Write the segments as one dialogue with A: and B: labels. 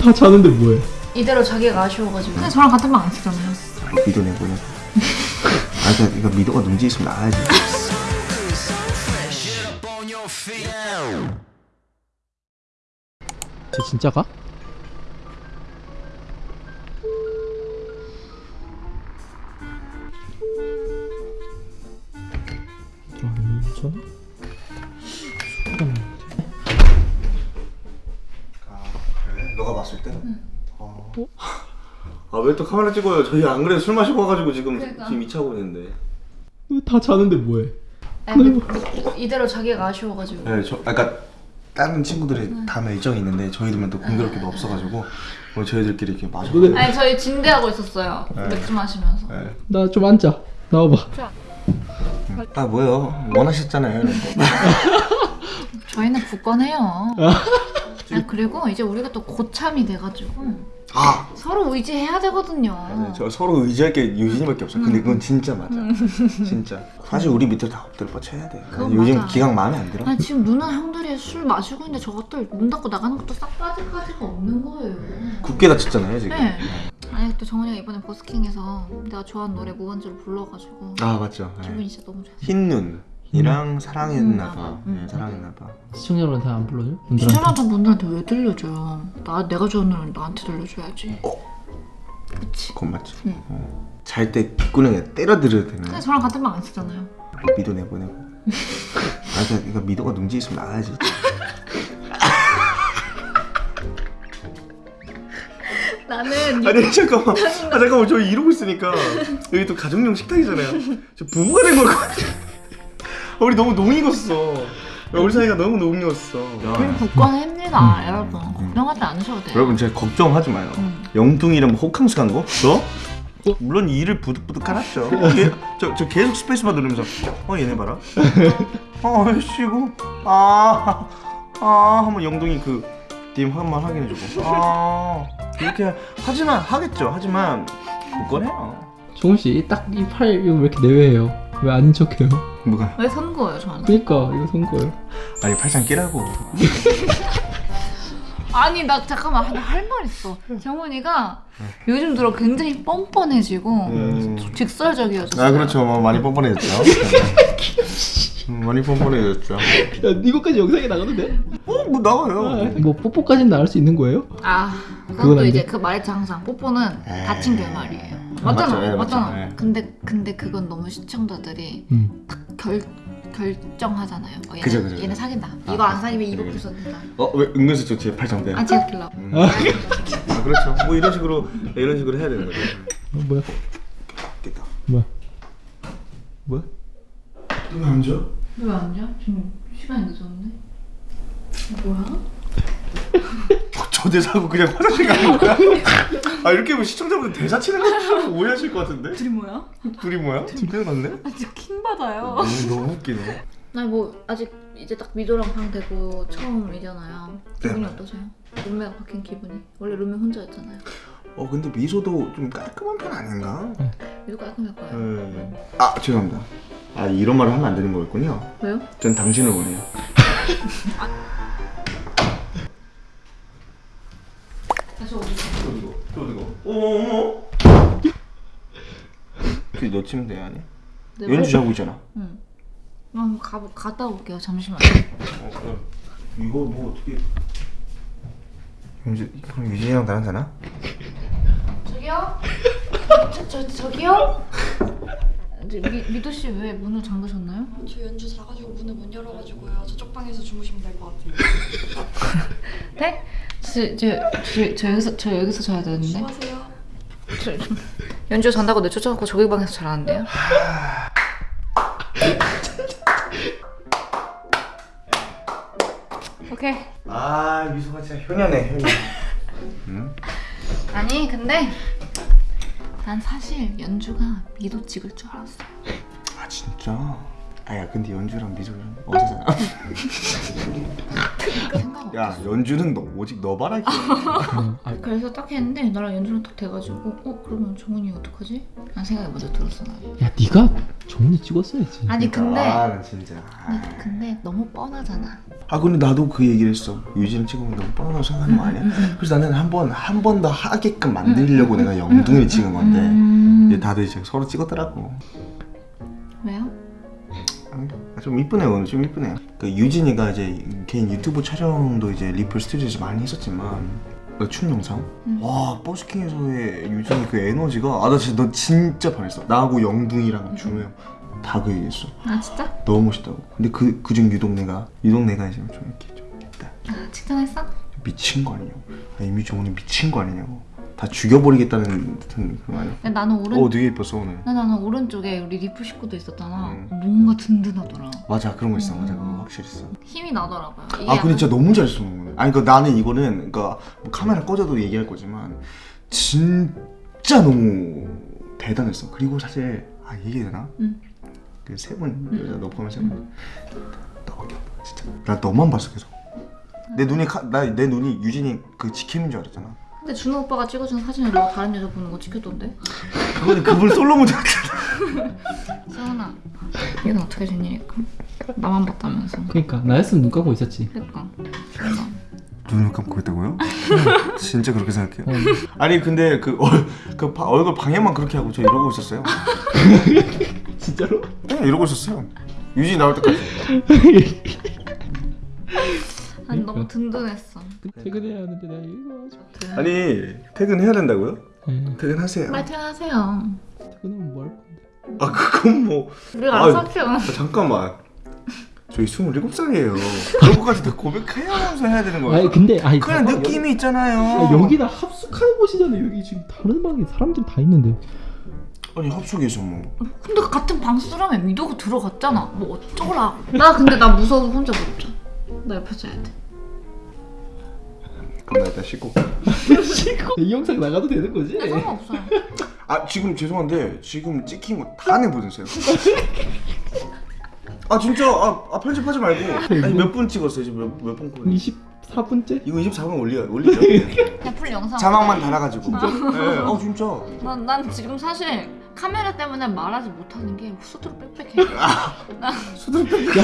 A: 다 자는데 뭐해?
B: 이대로 자기가 아쉬워가지고
C: 근데 저랑 같은 방 안 쓰잖아요.
D: 뭐 미도 내보내. 아, 그러니까 이거 미도가 눈치 있으면 나가야지.
A: 쟤 진짜 가? 완전?
D: 너가 봤을 때? 어. 아왜 또 카메라 찍어요? 저희 안 그래도 술 마시고 와가지고 지금
B: 그러니까.
D: 지금 이차고 있는데.
A: 다 자는데 뭐해?
B: 아니, 미- 이대로 자기가 아쉬워가지고
D: 네, 저 아까 다른 친구들이 다음에 일정이 있는데 저희들만 또 공교롭게도 없어가지고 오늘 저희들끼리 이렇게 마셔.
A: 너네
B: 아니 저희 진대하고 있었어요
D: 네.
B: 맥주 마시면서
D: 네.
A: 나좀 앉아. 나와봐.
D: 아 뭐요? 원하셨잖아요.
B: 저희는 굳건해요 아, 그리고 이제 우리가 또 고참이 돼가지고
D: 아
B: 서로 의지해야 되거든요
D: 맞아요. 저 서로 의지할 게 유진이밖에 없어. 근데 그건 진짜 맞아. 진짜. 사실 우리 밑에 다 엎드려 뻗쳐야 돼.
B: 그건
D: 요즘
B: 맞아.
D: 기강 마음에 안 들어.
B: 아니 지금 누나 형들이 술 마시고 있는데 저것들 문 닫고 나가는 것도 싹 빠질까지가 없는 거예요
D: 굳게 다쳤잖아요 지금.
B: 네 아니 또 정원이가 이번에 버스킹에서 내가 좋아하는 노래 무반주로 불러가지고
D: 아 맞죠. 네.
B: 기분이 진짜 너무 좋았어
D: 흰눈 이랑 사랑했나봐.
B: 음, 음.
D: 네, 사랑했나봐.
A: 시청자 여러분한테 안 불러줘?
B: 시청자단 분들한테 왜 들려줘요? 나 내가 좋아하는 노래 나한테 들려줘야지. 그치.
D: 그건 맞지.
B: 응.
D: 어. 잘때 귓구녕에 때려 들어야 되는.
C: 근데 저랑 같은 방 안 쓰잖아요.
D: 뭐 미도 내보내고. 아, 그러니까 이거 미도가 눈치 있으면 나가야지.
B: 나는
D: 아니 잠깐만. 아 잠깐만 저 이러고 있으니까 여기 또 가정용 식탁이잖아요. 저 부부가 된 걸 것 같아. 아, 우리 너무 농익었어. 우리 사이가 너무 농익었어.
B: 우리 굳건합니다, 여러분. 걱정하지 않으셔도 돼요.
D: 여러분 제가 걱정하지 마요.
B: 음.
D: 영둥이랑 뭐 호캉스 간 거? 너? 물론 이를 부득부득 깔았죠. 얘, 저, 저 계속 스페이스바 누르면서 어 얘네 봐라. 어 쉬고 아, 아 한번 영둥이 그님 한번 확인해주고 아 이렇게 하지만 하겠죠. 하지만 굳건해요.
A: 종훈 씨 딱 이 팔 이거 왜 이렇게 내외해요? 왜 아닌 척해요?
D: 뭐가?
B: 왜 선거예요, 저한테?
A: 그니까 이거 선 거예요.
D: 아니 팔짱 끼라고.
B: 아니, 나 잠깐만, 할 말 있어. 정훈이가 요즘 들어 굉장히 뻔뻔해지고
D: 음.
B: 직설적이어졌어요.
D: 아 그렇죠. 뭐 많이 뻔뻔해졌죠. 음, 많이 뻔뻔해졌죠.
A: 야 이거까지 영상에 나가도 돼?
D: 어 뭐 나와요.
A: 뭐 뽀뽀까지는 나갈 수 있는 거예요?
B: 아,
A: 그건 또안
B: 이제
A: 돼.
B: 그 말했죠 항상 뽀뽀는
D: 에이.
B: 다친 결말이에요.
D: 맞죠,
B: 맞잖아,
D: 예, 맞죠,
B: 맞잖아.
D: 예.
B: 근데 근데 그건 너무 시청자들이
A: 음.
B: 결 결정하잖아요. 어, 얘네,
D: 그죠, 그죠,
B: 얘네
D: 그죠.
B: 사귄다.
D: 아,
B: 이거 안 사귀면
D: 네.
B: 이거 불선된다.
D: 어왜 은근슬쩍 제 팔짱 빼?
B: 아 제가 길러.
D: 음. 아 그렇죠. 뭐 이런 식으로 이런 식으로 해야 되는 거죠.
A: 어, 뭐야?
D: 겠다.
A: 뭐야? 뭐야?
D: 왜안 줘?
B: 왜안 자? 지금 시간이 늦었는데. 뭐야?
D: 저 대사하고 그냥 화장실 가는 거야? 아 이렇게 하면 시청자분들 대사 치는 거 오해하실 것 같은데?
B: 둘이 뭐야?
D: 둘이 뭐야? 태어났네?
B: 아 진짜 킹 받아요.
D: 너무, 너무 웃기네.
B: 나뭐 아직 이제 딱 미도랑 방 되고 처음이잖아요. 기분이
D: 네.
B: 어떠세요? 룸메가 바뀐 기분이. 원래 룸메 혼자였잖아요.
D: 어 근데 미소도 좀 깔끔한 편 아닌가?
B: 미도 깔끔할 거예요.
D: 음. 아 죄송합니다. 아 이런 말을 하면 안 되는 거였군요.
B: 왜요?
D: 전 당신을 원해요.
B: 다시 오고.
D: 또 이거 또 이거. 어머. 그너 침대 아니야?
B: 네,
D: 연주 자고 있잖아.
B: 응. 음, 가 갔다 올게요. 잠시만.
D: 어, 그럼 이거 뭐 어떻게? 연주 그럼 유진이랑 나랑 자나?
B: 저기요? 저, 저 저기요? 저, 미, 미도 씨 왜 문을 잠그셨나요?
E: 저 연주 자가지고 문을 못 열어가지고요. 저쪽 방에서 주무시면 될 것 같아요.
B: 네? 저, 저, 저, 저 여기서 저 여기서 자야 되는데.
E: 수고하세요.
B: 저, 저, 연주 잔다고 내쫓아갖고 저기 방에서 자라는데요? 오케이.
D: 아 미소가 진짜 효녀네 효녀. 응?
B: 아니 근데 난 사실 연주가 미도 찍을 줄 알았어.
D: 아 진짜? 아 아야 근데 연주랑 미소랑.
B: 생각
D: 없야 연주는 너 오직 너 바라기.
A: 어, 아,
B: 그래서 딱 했는데 나랑 연주랑 딱 돼가지고 어 그러면 정훈이 어떡하지? 라는 생각이 먼저 들었어 나.
A: 야 네가 정훈이 찍었어야지.
B: 아니 근데
D: 아 진짜.
B: 근데, 근데 너무 뻔하잖아.
D: 아 근데 나도 그 얘기를 했어. 유진을 찍으면 너무 뻔하다고 생각하는 거 아니야? 그래서 나는 한 번 한 번 더 하게끔 만들려고 내가 영둥이를 찍은 건데
B: 음.
D: 이제 다들 이제 서로 찍었더라고.
B: 왜요?
D: 아, 좀 이쁘네요 오늘 좀 이쁘네요. 그 유진이가 이제 개인 유튜브 촬영도 이제 리플 스튜디오에서 많이 했었지만 그 춤 영상
B: 음.
D: 와 버스킹에서의 유진이 그 에너지가 아 나 진짜 너 진짜 반했어. 나하고 영둥이랑 준호 형다 그 얘기했어.
B: 아 진짜?
D: 너무 멋있다고. 근데 그 그중 유독 내가 유독 내가 이제 좀 이렇게 좀 있다.
B: 아 칭찬했어?
D: 미친 거 아니냐고. 아, 이미지 오늘 미친 거 아니냐고. 다 죽여버리겠다는 듯한 그런 아니야.
B: 근데 나는 오른
D: 어 되게 예뻤어 오늘.
B: 근데 나는 오른쪽에 우리 리프 식구도 있었잖아.
D: 음.
B: 뭔가 든든하더라.
D: 맞아 그런 거 있어 맞아
B: 음.
D: 그거 확실히 있어.
B: 힘이 나더라고요.
D: 아 근데 진짜 너무 잘했어 오늘. 아니 그 나는 이거는 그러니까 뭐 카메라 꺼져도 얘기할 거지만 진짜 너무 대단했어. 그리고 사실 아 얘기해야 되나?
B: 응.
D: 그세분
B: 응.
D: 여자 너 보면 세 분. 너밖에 없어 진짜. 나 너만 봤어 계속. 내 눈이 나 내 눈이 유진이 그 지킴인 줄 알았잖아.
B: 근데 준호 오빠가 찍어준 사진을 너 다른 여자 보는 거 찍혔던데?
D: 그거는 그분 솔로 모델.
B: 세훈아 얘는 어떻게 된 일일까? 나만 봤다면서
A: 그러니까 나였으면 눈 감고 있었지.
B: 그러니까.
D: 눈을 감고 있다고요? 진짜 그렇게 생각해요.
A: 어,
D: 아니 근데 그, 얼, 그 바- 얼굴 방해만 그렇게 하고 저 이러고 있었어요.
A: 진짜로?
D: 네, 이러고 있었어요. 유진이 나올 때까지.
B: 아니 너무 든든했어
A: 퇴근해야 하는데 내가 이거 좀.
D: 아니 퇴근해야 된다고요?
A: 네.
D: 퇴근하세요.
B: 빨리 퇴근하세요
A: 퇴근하면 뭐 할 건데?
D: 아 그건 뭐
B: 우리가. 알아서 할게요
D: 아, 잠깐만. 저희 27살이에요. 그런 것까지 다 고백해야면서 해야 되는 거예요.
A: 아니 근데 아니
D: 그냥
A: 잠깐만,
D: 느낌이 있잖아요.
A: 여기, 여기다 합숙하는 곳이잖아. 여기 지금 다른 방에 사람들 다 있는데.
D: 아니 합숙에서 뭐.
B: 근데 같은 방 쓰라면 미도가 들어갔잖아 뭐 어쩌라고 나 근데 나 무서워서 혼자 못 자. 나 옆에 자야 돼
D: 그럼 나 일단 씻고.
A: 이 영상 나가도 되는 거지?
B: 근데 상관없어요
D: 아 지금 죄송한데 지금 찍힌 거 다 내보내세요. 아 진짜 아, 아 편집하지 말고 아니 몇 분 찍었어요 지금 몇몇 분?
A: 24분째?
D: 이거 24분 올려 올리죠.
B: 그냥 풀 영상
D: 자막만 달아가지고. 진짜? 네. 아 진짜.
B: 난, 난 지금 사실 카메라 때문에 말하지 못하는 게 수두로 빽빽해
A: 야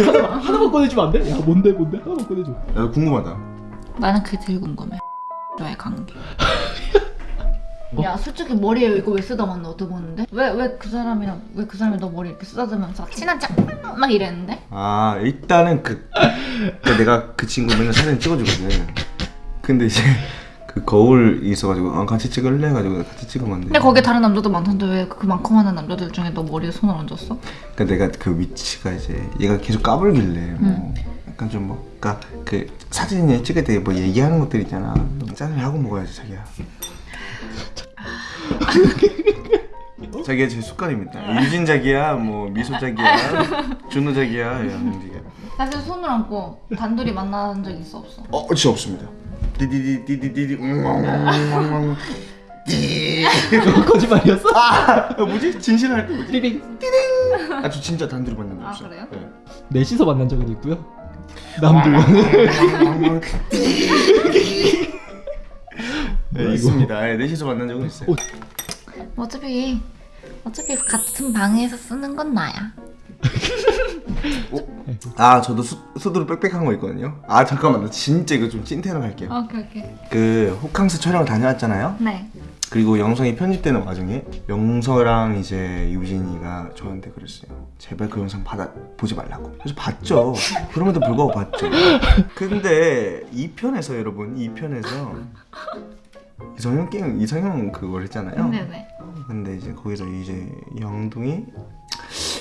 A: 하나만 하나만 꺼내주면 안 돼? 야 뭔데 뭔데 하나만 꺼내줘.
D: 나 궁금하다.
B: 나는 그게 제일 궁금해 너의 관계 야 솔직히 머리에 이거 왜 쓰다만 너 어떠봤는데? 왜왜 그 사람이랑 왜 그 사람이 너 머리 이렇게 쓰다듬으면서 친한 짝막 이랬는데?
D: 아 일단은 그, 그 내가 그 친구 맨날 사진 찍어주거든. 근데 이제 그 거울 있어가지고 아, 같이 찍을래 해가지고 같이 찍어봤는데.
B: 근데 거기에 다른 남자도 많던데 왜 그 많고 많은 남자들 중에 너 머리에 손을 얹었어?
D: 그러니까 내가 그 위치가 이제 얘가 계속 까불길래 뭐
B: 음.
D: 약간 좀 뭐, 그러니까 그 사진을 찍을 때 뭐 얘기하는 것들 있잖아. 짠을 하고 먹어야지 자기야. 자기가 제 숟갈입니다. 유진 자기야, 뭐 미소 자기야, 준호 자기야, 영 자기야.
B: 사실 손을 얹고 단둘이 만난 적 있어 없어?
D: 어, 진짜 없습니다. 디디디디디디, 음,
A: 거짓말이었어?
D: 아, 뭐지? 진실할 때 뭐지?
A: 띠링.
D: 아, 저 진짜 단둘이 만난 적
B: 아,
D: 없어요.
B: 그래요?
D: 네.
A: 넷이서 만난 적은 있고요. 남들과는.
D: 네, 있습니다. 네, 넷이서 만난 적은 있어요.
A: 어.
B: 어차피 어차피 같은 방에서 쓰는 건 나야
D: 아, 저도 수, 수두로 빽빽한 거 있거든요. 아, 잠깐만, 나 진짜 이거 좀 찐텐으로 할게요.
B: 오케이 오케이
D: 그 호캉스 촬영을 다녀왔잖아요.
B: 네
D: 그리고 영상이 편집되는 와중에 영서랑 이제 유진이가 저한테 그랬어요. 제발 그 영상 받아 보지 말라고. 그래서 봤죠. 그럼에도 불구하고 봤죠. 근데 2편에서 여러분 2편에서 이성형 게임 이성형 그걸 했잖아요.
B: 네네
D: 근데 이제 거기서 이제 영둥이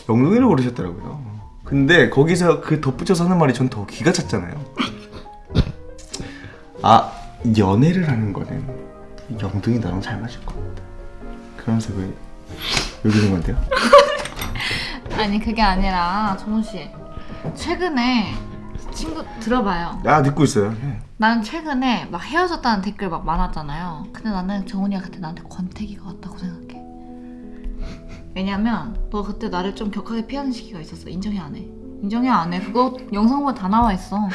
D: 영둥이를 고르셨더라고요. 근데 거기서 그 덧붙여서 하는 말이 전 더 기가 찼잖아요. 아 연애를 하는 거는 영둥이 나랑 잘 맞을 것 같다. 그러면서 왜 여기 있는 건데요?
B: 아니 그게 아니라 정훈 씨 최근에 친구 들어봐요
D: 아 듣고 있어요. 네.
B: 나는 최근에 막 헤어졌다는 댓글 막 많았잖아요 근데 나는 정훈이가 그때 나한테 권태기가 왔다고 생각해 왜냐면 너 그때 나를 좀 격하게 피하는 시기가 있었어. 인정해 안 해? 인정해 안 해? 그거 영상 보면 다 나와 있어.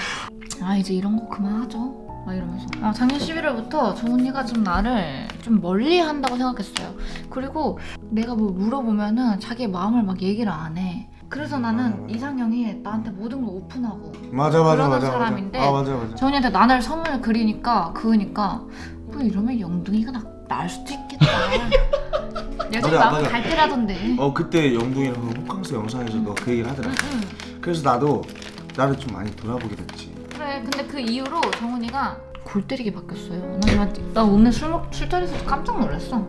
B: 아 이제 이런 거 그만하죠. 막 이러면서 아, 작년 11월부터 정은이가 좀 나를 좀 멀리 한다고 생각했어요. 그리고 내가 뭐 물어보면은 자기 마음을 막 얘기를 안 해. 그래서 나는
D: 맞아, 맞아.
B: 이상형이 나한테 모든 걸 오픈하고
D: 맞아 맞아
B: 그러는
D: 맞아
B: 사람인데
D: 맞아. 아 맞아 맞아
B: 정은이한테 나날 선물 그리니까 그으니까 뭐 이러면 영둥이가 나, 날 수도 있겠다.
D: 맞아,
B: 마음
D: 맞아.
B: 갈 때라던데.
D: 어 그때 영동이랑 그 호캉스 영상에서 너그 얘기를 하더라
B: 응.
D: 그래서 나도 나를 좀 많이 돌아보게 됐지
B: 그래 근데 그 이후로 정은이가 골 때리게 바뀌었어요. 나, 나 오늘 술 먹, 술 자리에서 깜짝 놀랐어.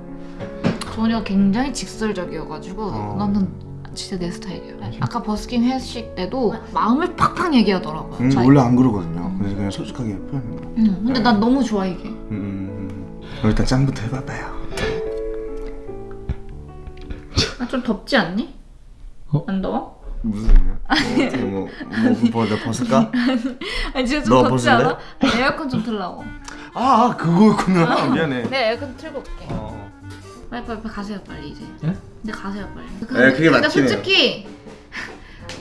B: 정은이가 굉장히 직설적이어가지고
D: 어.
B: 나는 진짜 내 스타일이야. 아까 버스킹 회식 때도 마음을 팍팍 얘기하더라고요.
D: 음. 원래 안 그러거든요 그래서 그냥 솔직하게 거야
B: 응, 근데 난 너무 좋아 이게.
D: 음, 음, 음. 일단 짠부터 해봐봐요
B: 좀 덥지 않니?
A: 어?
B: 안 더워?
D: 무슨 일이야? 뭐, 뭐, 뭐, 뭐, 내가 벗을까?
B: 아니 지금 너좀 덥지
D: 벗을래?
B: 않아? 아니, 에어컨 좀 틀라고.
D: 아, 아, 그거였구나. 미안해.
B: 네 에어컨 틀고 올게.
D: 어.
B: 빨리 빨리 빨리 가세요 빨리 이제.
A: 예?
B: 이제 가세요 빨리.
D: 네, 그게
B: 근데
D: 맞긴 해요.
B: 솔직히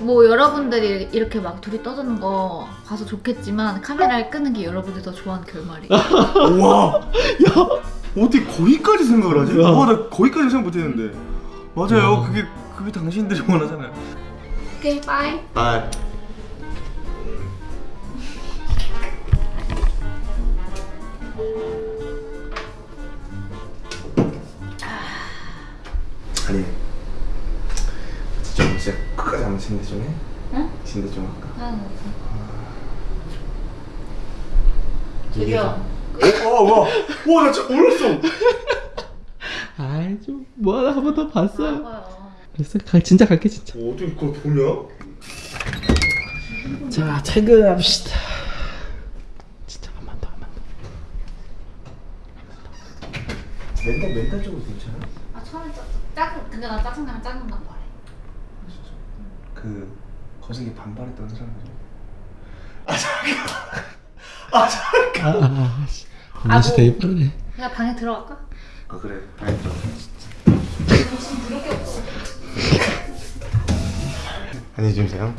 B: 뭐 여러분들이 이렇게 막 둘이 떠드는 거 봐서 좋겠지만 카메라를 끄는 게 여러분들이 더 좋아하는 결말이에요.
D: 우와! 야! 어떻게 거기까지 생각을 하지?
A: 야.
D: 와, 나 거기까지 생각 못 했는데. 맞아요. 그게, 그게 당신들이 원하잖아요.
B: 오케이 bye.
D: 아. 아니 진짜 진짜 끝까지 한번 진대 좀 해?
B: 응?
D: 진대 좀 할까?
B: 저기요.
D: 와, 와, 와, 나 진짜 몰랐어.
A: 아이 좀 뭐 하나 한 번 더 봤어요.
B: 봐요.
A: 됐어 가, 진짜 갈게 진짜.
D: 어, 어떻게 그걸 보냐?
A: 자 퇴근합시다. 진짜 한 번 더 한 번 더.
D: 멘탈 멘탈 쪽으로 괜찮아?
B: 아 처음에 짜, 짜증 근데 나 짜증나면 짜증난단 말해.
D: 그 거세게 반발했던 사람들. 아 잠깐. 아 잠깐.
A: 아, 아, 씨.
B: 아,
A: 민수
B: 뭐.
A: 되게 빠르네.
B: 그냥 방에 들어갈까?
D: 아 그래. 알겠어. 안녕히 주무세요.